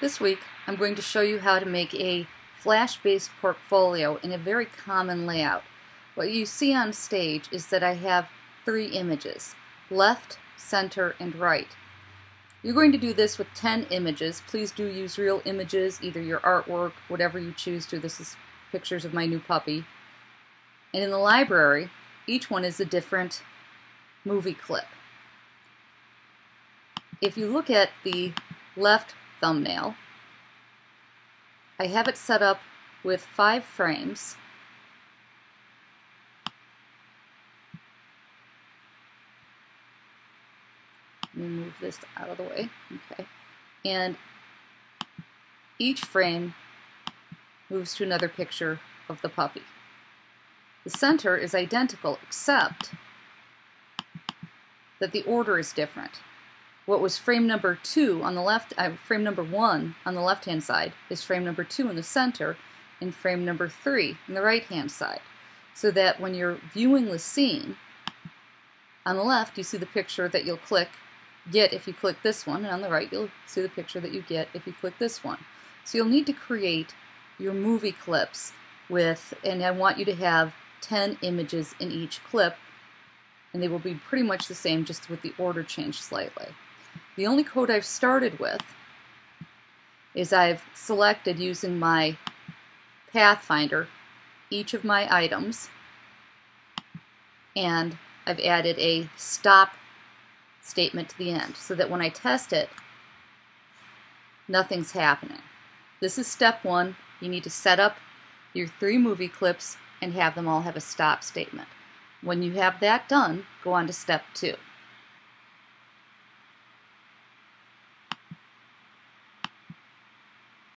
This week I'm going to show you how to make a flash-based portfolio in a very common layout. What you see on stage is that I have three images, left, center, and right. You're going to do this with 10 images. Please do use real images, either your artwork, whatever you choose to. This is pictures of my new puppy. And in the library, each one is a different movie clip. If you look at the left thumbnail, I have it set up with five frames. Let me move this out of the way. Okay. And each frame moves to another picture of the puppy. The center is identical except that the order is different. What was frame number two on the left, uh, frame number one on the left hand side is frame number two in the center and frame number three on the right hand side. So that when you're viewing the scene, on the left you see the picture that you'll click get if you click this one, and on the right you'll see the picture that you get if you click this one. So you'll need to create your movie clips with, and I want you to have 10 images in each clip and they will be pretty much the same just with the order changed slightly. The only code I've started with is I've selected using my Pathfinder each of my items and I've added a stop statement to the end so that when I test it nothing's happening. This is step one. You need to set up your three movie clips and have them all have a stop statement. When you have that done, go on to step two.